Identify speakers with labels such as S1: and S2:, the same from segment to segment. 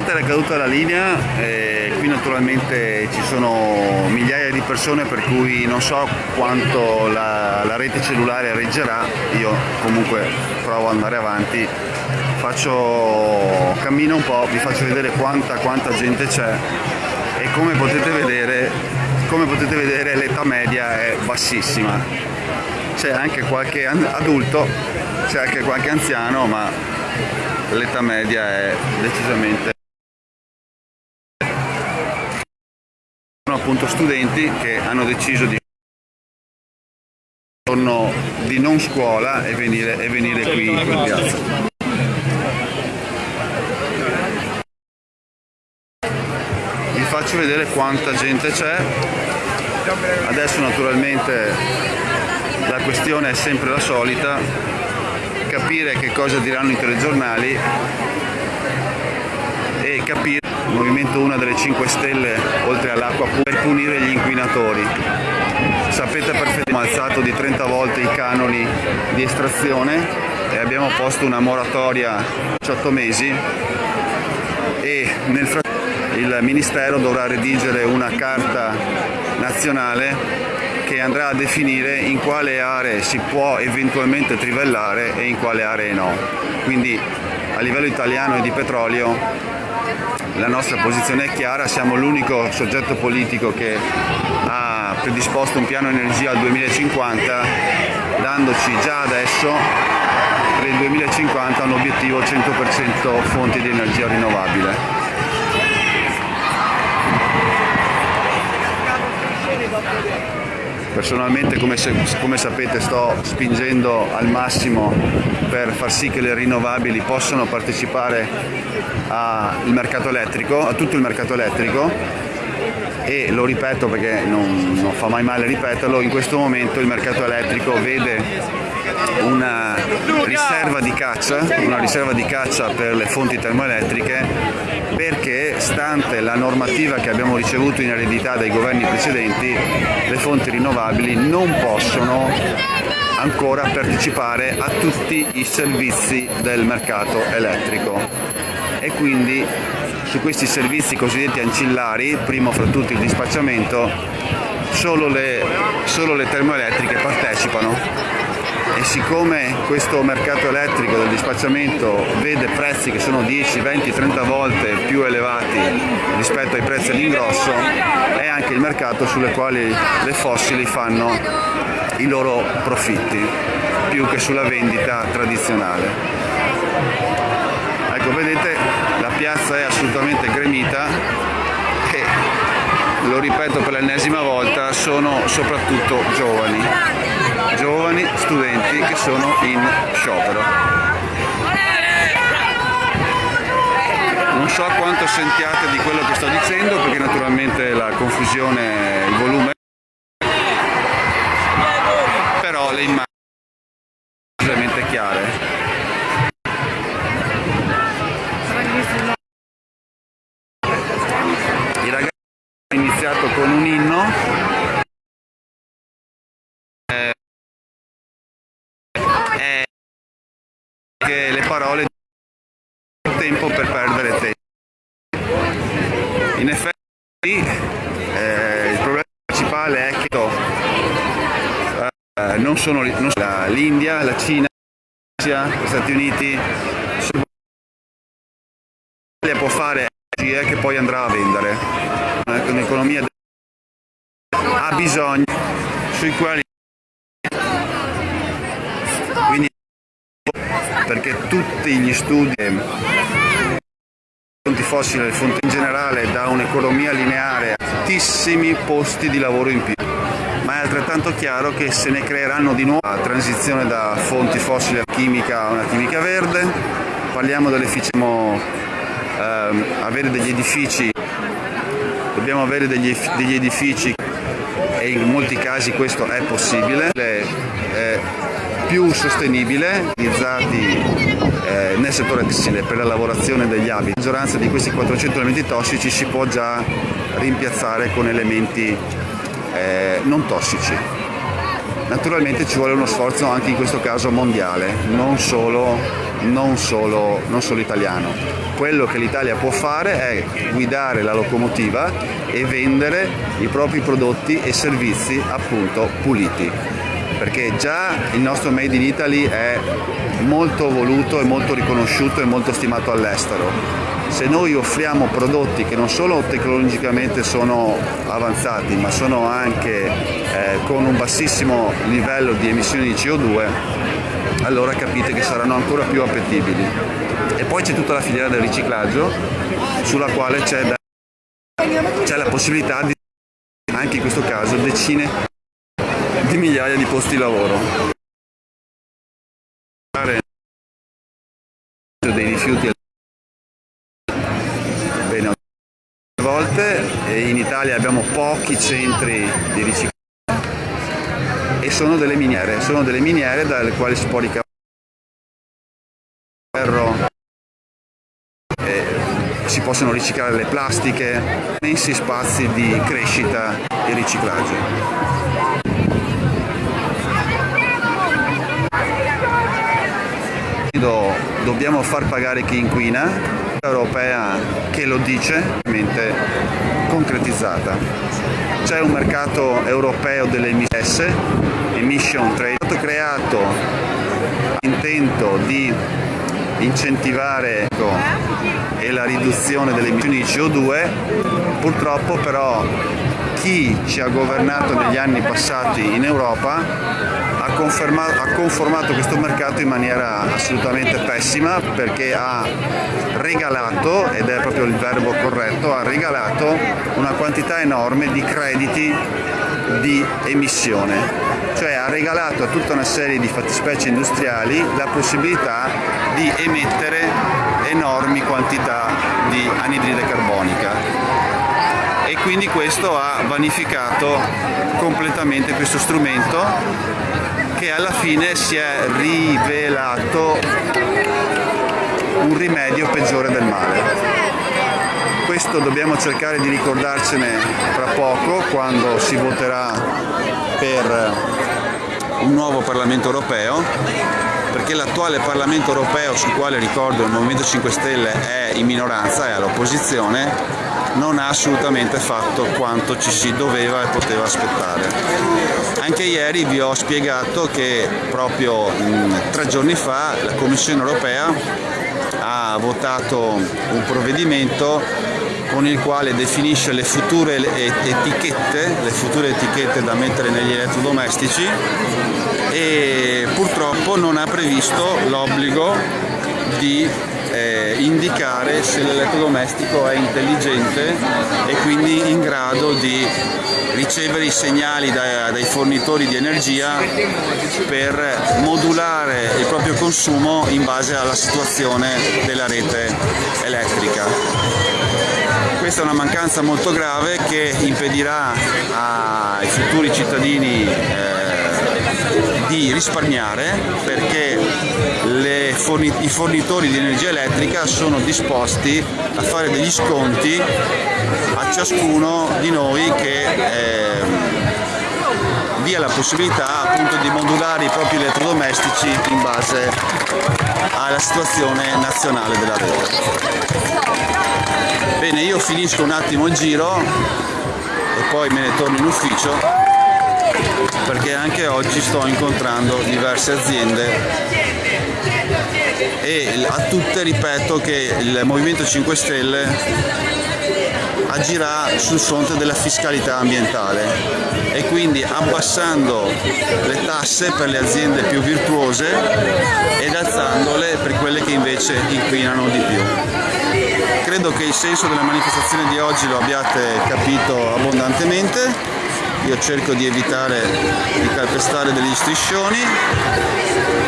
S1: nonostante la caduta della linea, eh, qui naturalmente ci sono migliaia di persone per cui non so quanto la, la, rete cellulare reggerà, io comunque provo ad andare avanti, faccio, cammino un po', vi faccio vedere quanta, quanta gente c'è e come potete vedere, come potete vedere l'età media è bassissima, c'è anche qualche adulto, c'è anche qualche anziano ma l'età media è decisamente appunto studenti che hanno deciso di di non scuola e venire, e venire qui in piazza. Vi faccio vedere quanta gente c'è. Adesso naturalmente la questione è sempre la solita, capire che cosa diranno i telegiornali e capire il Movimento una delle 5 Stelle oltre all'acqua per punire gli inquinatori. Sapete perfettamente abbiamo alzato di 30 volte i canoni di estrazione e abbiamo posto una moratoria 18 mesi e nel frattempo il Ministero dovrà redigere una carta nazionale che andrà a definire in quale aree si può eventualmente trivellare e in quale aree no. Quindi a livello italiano e di petrolio la nostra posizione è chiara, siamo l'unico soggetto politico che ha predisposto un piano energia al 2050 dandoci già adesso per il 2050 un obiettivo 100% fonti di energia rinnovabile. Personalmente come, se, come, sapete sto spingendo al massimo per far sì che le rinnovabili possano partecipare al mercato elettrico, a tutto il mercato elettrico. E lo ripeto perché non, non fa mai male ripeterlo, in questo momento il mercato elettrico vede una riserva di caccia, una riserva di caccia per le fonti termoelettriche perché stante la normativa che abbiamo ricevuto in eredità dai governi precedenti le fonti rinnovabili non possono ancora partecipare a tutti i servizi del mercato elettrico. E quindi su questi servizi cosiddetti ancillari, primo fra tutti il dispacciamento, solo le, solo le termoelettriche partecipano e siccome questo mercato elettrico del dispacciamento vede prezzi che sono 10, 20, 30 volte più elevati rispetto ai prezzi all'ingrosso, è anche il mercato sulle quali le fossili fanno i loro profitti, più che sulla vendita tradizionale. Ecco, vedete, la piazza è assolutamente gremita e, lo ripeto per l'ennesima volta, sono soprattutto giovani giovani studenti che sono in sciopero. Non so quanto sentiate di quello che sto dicendo perché naturalmente la confusione, il volume però le immagini sono veramente chiare. I ragazzi hanno iniziato con un inno parole tempo per perdere tempo. In effetti eh, il problema principale è che eh, non sono l'India, la Cina, gli Stati Uniti, l'Italia può fare energie che poi andrà a vendere. Un'economia ha bisogno sui quali perché tutti gli studi fonti fossili e fonti in generale da un'economia lineare tantissimi posti di lavoro in più. Ma è altrettanto chiaro che se ne creeranno di nuovo. La transizione da fonti fossili a chimica a una chimica verde parliamo dell'efficienza ehm, avere degli edifici dobbiamo avere degli, degli edifici e in molti casi questo è possibile. Eh, più sostenibile, utilizzati eh, nel settore tessile per la lavorazione degli abiti. La maggioranza di questi 400 elementi tossici si può già rimpiazzare con elementi eh, non tossici. Naturalmente ci vuole uno sforzo anche in questo caso mondiale, non solo non solo, non solo italiano. Quello che l'Italia può fare è guidare la locomotiva e vendere i propri prodotti e servizi appunto puliti perché già il nostro Made in Italy è molto voluto e molto riconosciuto e molto stimato all'estero. Se noi offriamo prodotti che non solo tecnologicamente sono avanzati ma sono anche eh, con un bassissimo livello di emissioni di CO2 allora capite che saranno ancora più appetibili. E poi c'è tutta la filiera del riciclaggio sulla quale c'è, la possibilità di anche in questo caso decine di migliaia di posti di lavoro. Dei rifiuti volte in Italia abbiamo pochi centri di riciclaggio. E sono delle miniere, sono delle miniere dalle quali si può ricavare ferro, si possono riciclare le plastiche, immensi spazi di crescita e riciclaggio. Dobbiamo far pagare chi inquina europea che lo dice, concretizzata. C'è un mercato europeo delle emissioni, emission trade, è stato creato intento di incentivare ecco, e la riduzione delle emissioni di CO2, purtroppo però chi ci ha governato negli anni passati in Europa ha, conformato questo mercato in maniera assolutamente pessima perché ha regalato, ed è proprio il verbo corretto, ha regalato una quantità enorme di crediti di emissione, cioè ha regalato a tutta una serie di fattispecie industriali la possibilità di emettere enormi quantità di anidride carbonica. E quindi questo ha vanificato completamente questo strumento che alla fine si è rivelato un rimedio peggiore del male. Questo dobbiamo cercare di ricordarcene tra poco quando si voterà per un nuovo Parlamento europeo perché l'attuale Parlamento europeo sul quale ricordo il Movimento 5 Stelle è in minoranza, è all'opposizione, non ha assolutamente fatto quanto ci si doveva e poteva aspettare. Anche ieri vi ho spiegato che proprio mh, tre giorni fa la Commissione europea ha votato un provvedimento con il quale definisce le future etichette, le future etichette da mettere negli elettrodomestici e purtroppo non ha previsto l'obbligo di eh, indicare se l'elettrodomestico è intelligente e quindi in grado di ricevere i segnali dai, dai fornitori di energia per modulare il proprio consumo in base alla situazione della rete elettrica. Questa è una mancanza molto grave che impedirà ai futuri cittadini eh, di risparmiare perché forni i fornitori di energia elettrica sono disposti a fare degli sconti a ciascuno di noi che eh, dia la possibilità appunto di modulare i propri elettrodomestici in base alla situazione nazionale della rete. Bene, io finisco un attimo il giro e poi me ne torno in ufficio perché anche oggi sto incontrando diverse aziende e a tutte ripeto che il Movimento 5 Stelle agirà sul fronte della fiscalità ambientale e quindi abbassando le tasse per le aziende più virtuose ed alzandole per quelle che invece inquinano di più. Credo che il senso della manifestazione di oggi lo abbiate capito abbondantemente io cerco di evitare di calpestare degli striscioni.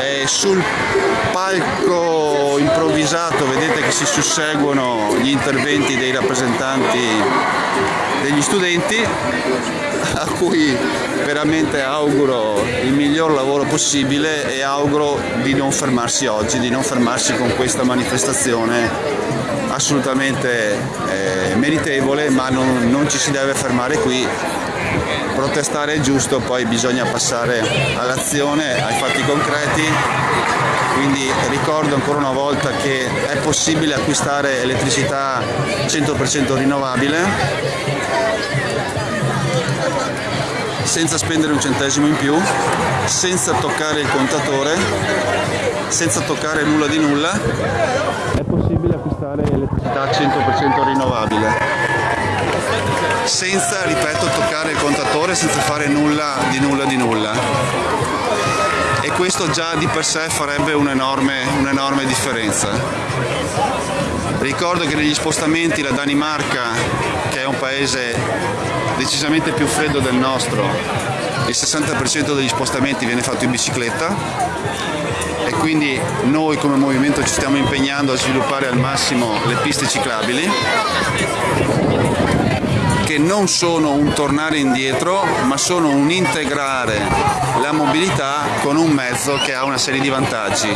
S1: E sul palco improvvisato vedete che si susseguono gli interventi dei rappresentanti degli studenti a cui veramente auguro il miglior lavoro possibile e auguro di non fermarsi oggi, di non fermarsi con questa manifestazione assolutamente eh, meritevole ma non, non ci si deve fermare qui protestare è giusto, poi bisogna passare all'azione, ai fatti concreti quindi ricordo ancora una volta che è possibile acquistare elettricità 100% rinnovabile senza spendere un centesimo in più, senza toccare il contatore, senza toccare nulla di nulla. È possibile acquistare elettricità 100% rinnovabile senza, ripeto, toccare il contatore, senza fare nulla di nulla di nulla. E questo già di per sé farebbe un'enorme, un'enorme differenza. Ricordo che negli spostamenti la Danimarca, che è un paese decisamente più freddo del nostro, il 60% degli spostamenti viene fatto in bicicletta e quindi noi come movimento ci stiamo impegnando a sviluppare al massimo le piste ciclabili che non sono un tornare indietro ma sono un integrare la mobilità con un mezzo che ha una serie di vantaggi.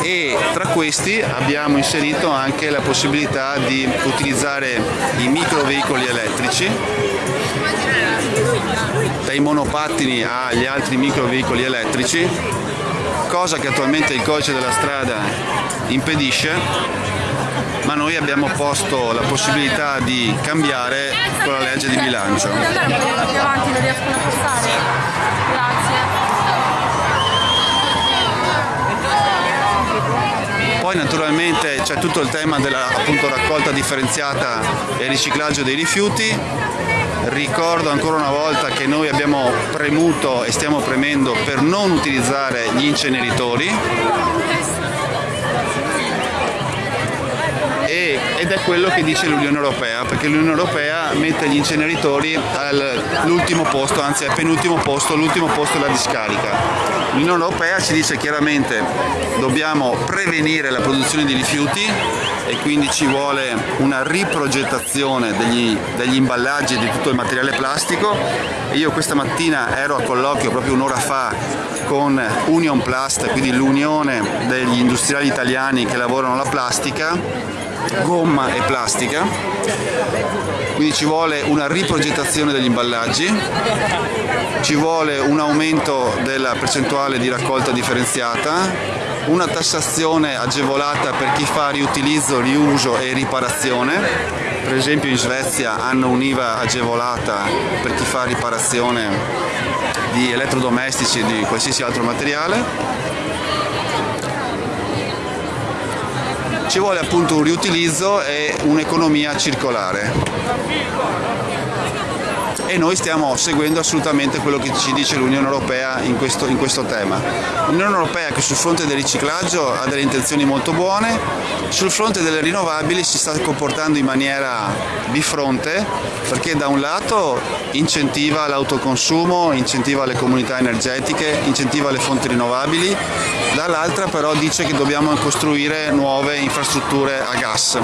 S1: E tra questi abbiamo inserito anche la possibilità di utilizzare i microveicoli elettrici dai monopattini agli altri microveicoli elettrici cosa che attualmente il codice della strada impedisce ma noi abbiamo posto la possibilità di cambiare con la legge di bilancio. Poi naturalmente c'è tutto il tema della appunto, raccolta differenziata e riciclaggio dei rifiuti. Ricordo ancora una volta che noi abbiamo premuto e stiamo premendo per non utilizzare gli inceneritori ed è quello che dice l'Unione Europea, perché l'Unione Europea mette gli inceneritori all'ultimo posto, anzi al penultimo posto, l'ultimo posto è la discarica. L'Unione Europea ci dice chiaramente dobbiamo prevenire la produzione di rifiuti e quindi ci vuole una riprogettazione degli, degli imballaggi e di tutto il materiale plastico. Io questa mattina ero a colloquio proprio un'ora fa con Union Plast, quindi l'unione degli industriali italiani che lavorano la plastica gomma e plastica, quindi ci vuole una riprogettazione degli imballaggi, ci vuole un aumento della percentuale di raccolta differenziata, una tassazione agevolata per chi fa riutilizzo, riuso e riparazione, per esempio in Svezia hanno un'IVA agevolata per chi fa riparazione di elettrodomestici e di qualsiasi altro materiale ci vuole appunto un riutilizzo e un'economia circolare e noi stiamo seguendo assolutamente quello che ci dice l'Unione Europea in questo, in questo tema. L'Unione Europea che sul fronte del riciclaggio ha delle intenzioni molto buone, sul fronte delle rinnovabili si sta comportando in maniera bifronte perché da un lato incentiva l'autoconsumo, incentiva le comunità energetiche, incentiva le fonti rinnovabili, dall'altra però dice che dobbiamo costruire nuove infrastrutture a gas.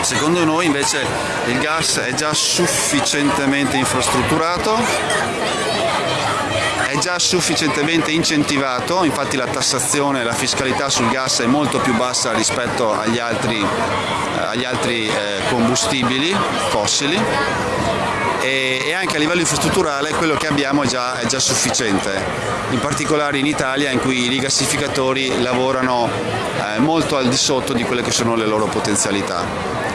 S1: Secondo noi invece il gas è già sufficientemente infrastrutturato, è già sufficientemente incentivato, infatti la tassazione, la fiscalità sul gas è molto più bassa rispetto agli altri, eh, agli altri eh, combustibili fossili e, anche a livello infrastrutturale quello che abbiamo è già, è già sufficiente, in particolare in Italia in cui i rigassificatori lavorano eh, molto al di sotto di quelle che sono le loro potenzialità.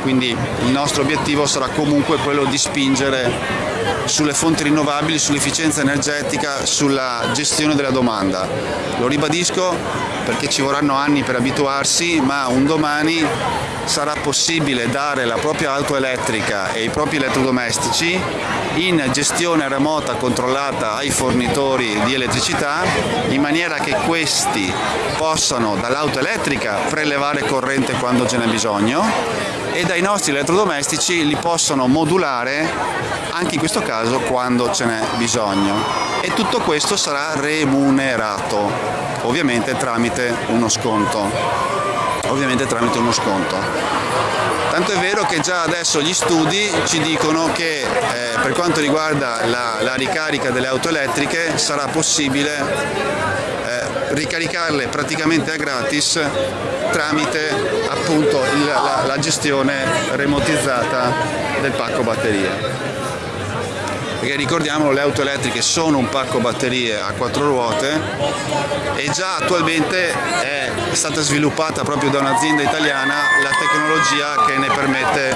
S1: Quindi il nostro obiettivo sarà comunque quello di spingere sulle fonti rinnovabili, sull'efficienza energetica, sulla gestione della domanda. Lo ribadisco perché ci vorranno anni per abituarsi, ma un domani sarà possibile dare la propria auto elettrica e i propri elettrodomestici in gestione remota controllata ai fornitori di elettricità in maniera che questi possano dall'auto elettrica prelevare corrente quando ce n'è bisogno e dai nostri elettrodomestici li possono modulare anche in questo caso quando ce n'è bisogno. E tutto questo sarà remunerato ovviamente tramite uno sconto. Ovviamente tramite uno sconto. Tanto è vero che già adesso gli studi ci dicono che eh, per quanto riguarda la, la ricarica delle auto elettriche sarà possibile ricaricarle praticamente a gratis tramite appunto il, la, la gestione remotizzata del pacco batterie. Perché ricordiamolo le auto elettriche sono un parco batterie a quattro ruote e già attualmente è stata sviluppata proprio da un'azienda italiana la tecnologia che ne permette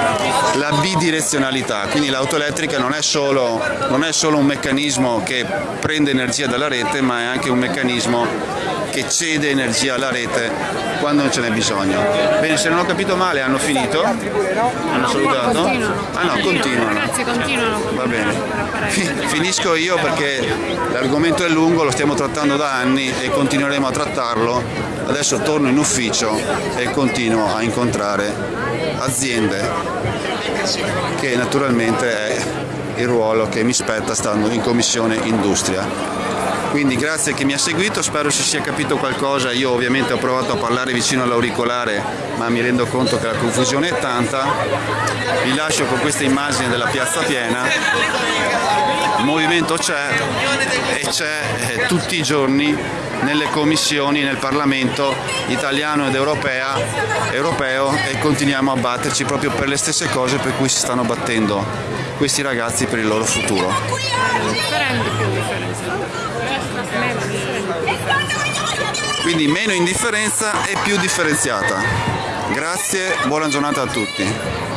S1: la bidirezionalità, quindi l'auto elettrica non è, solo, non è solo un meccanismo che prende energia dalla rete ma è anche un meccanismo che cede energia alla rete quando non ce n'è bisogno. Bene, se non ho capito male hanno finito? Hanno salutato? Ah no, continuano.
S2: Grazie, continuano.
S1: Va bene. Finisco io perché l'argomento è lungo, lo stiamo trattando da anni e continueremo a trattarlo. Adesso torno in ufficio e continuo a incontrare aziende che naturalmente è il ruolo che mi spetta stando in commissione industria quindi grazie a chi mi ha seguito, spero si sia capito qualcosa, io ovviamente ho provato a parlare vicino all'auricolare ma mi rendo conto che la confusione è tanta, vi lascio con queste immagini della piazza piena, il movimento c'è e c'è eh, tutti i giorni nelle commissioni, nel Parlamento italiano ed europea, europeo e continuiamo a batterci proprio per le stesse cose per cui si stanno battendo questi ragazzi per il loro futuro. Quindi meno indifferenza e più differenziata. Grazie, buona giornata a tutti.